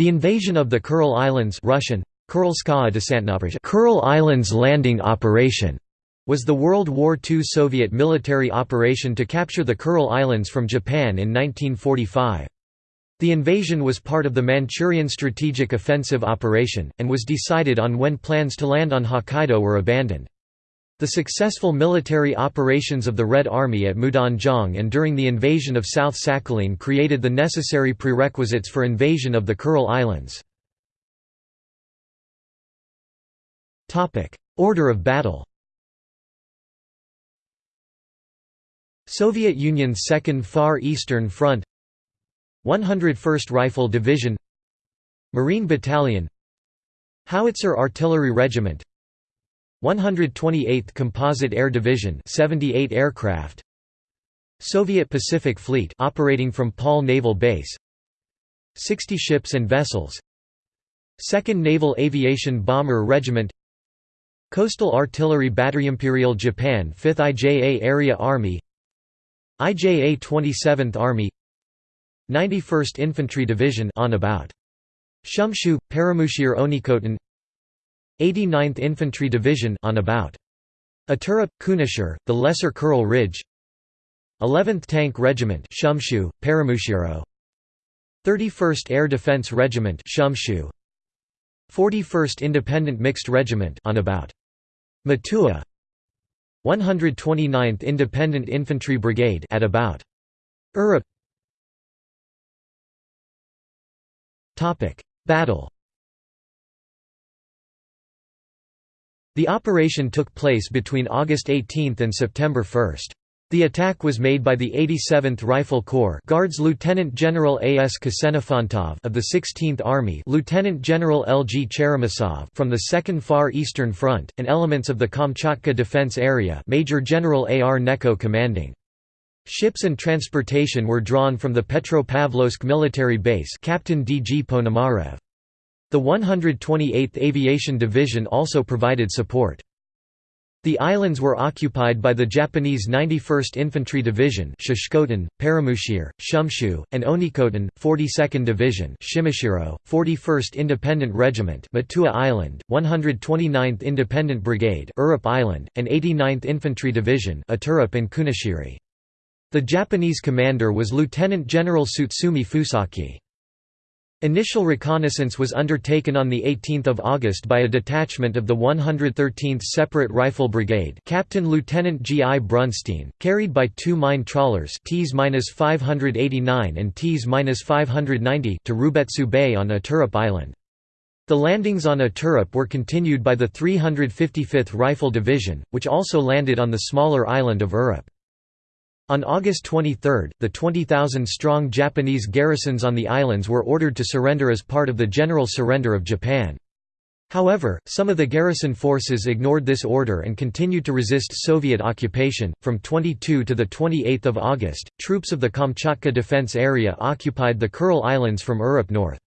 The invasion of the Kuril Islands Russian, Kuril Islands Landing Operation was the World War II Soviet military operation to capture the Kuril Islands from Japan in 1945. The invasion was part of the Manchurian Strategic Offensive Operation, and was decided on when plans to land on Hokkaido were abandoned. The successful military operations of the Red Army at Mudanjiang and during the invasion of South Sakhalin created the necessary prerequisites for invasion of the Kuril Islands. Order of battle Soviet Union's Second Far Eastern Front 101st Rifle Division Marine Battalion Howitzer Artillery Regiment 128th Composite Air Division 78 aircraft. Soviet Pacific Fleet operating from Paul Naval Base. 60 ships and vessels. 2nd Naval Aviation Bomber Regiment. Coastal Artillery Battery Imperial Japan 5th IJA Area Army. IJA 27th Army. 91st Infantry Division on about. Shumshu, Paramushir Onekotan 89th Infantry Division on about. Iturup, Kunashir, the Lesser Kuril Ridge. 11th Tank Regiment Paramushiro. 31st Air Defense Regiment Shumshu. 41st Independent Mixed Regiment on about. Matua. 129th Independent Infantry Brigade at about. Urup Topic. Battle The operation took place between August 18 and September 1. The attack was made by the 87th Rifle Corps Guards Lieutenant General A. S. Ksenofantov of the 16th Army Lieutenant General L. G. Cheremisov from the 2nd Far Eastern Front, and elements of the Kamchatka Defense Area Major General A. R. Gnechko commanding. Ships and transportation were drawn from the Petropavlovsk military base Captain D. G. Ponomarev. The 128th Aviation Division also provided support. The islands were occupied by the Japanese 91st Infantry Division Shishkoten, Paramushir, Shumshu, and Onekotan, 42nd Division Shimashiro, 41st Independent Regiment Matua Island, 129th Independent Brigade Urup Island, and 89th Infantry Division Iturup and Kunashiri. The Japanese commander was Lieutenant General Tsutsumi Fusaki. Initial reconnaissance was undertaken on 18 August by a detachment of the 113th Separate Rifle Brigade Captain Lieutenant G. I. Brunstein, carried by two mine trawlers Ts-589 and Ts-590 to Rubetsu Bay on Iturup Island. The landings on Iturup were continued by the 355th Rifle Division, which also landed on the smaller island of Urup. On August 23, the 20,000-strong Japanese garrisons on the islands were ordered to surrender as part of the general surrender of Japan. However, some of the garrison forces ignored this order and continued to resist Soviet occupation. From 22 to the 28th of August, troops of the Kamchatka Defense Area occupied the Kuril Islands from Urup north.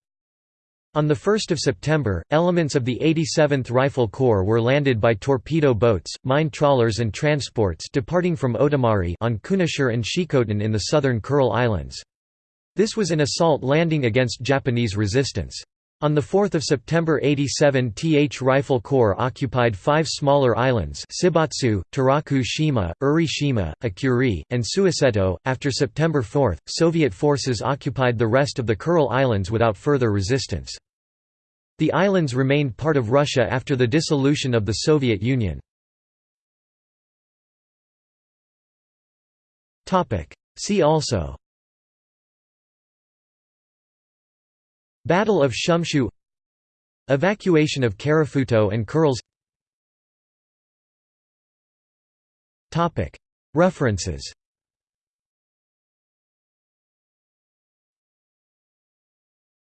On 1 September, elements of the 87th Rifle Corps were landed by torpedo boats, mine trawlers and transports departing from Otomari on Kunashir and Shikotan in the southern Kuril Islands. This was an assault landing against Japanese resistance. On 4 September 87 Th Rifle Corps occupied five smaller islands Shibatsu, Taraku Shima, Uri Shima, Akuri, and Suiseto. After September 4, Soviet forces occupied the rest of the Kuril Islands without further resistance. The islands remained part of Russia after the dissolution of the Soviet Union. See also Battle of Shumshu Evacuation of Karafuto and Kurils. References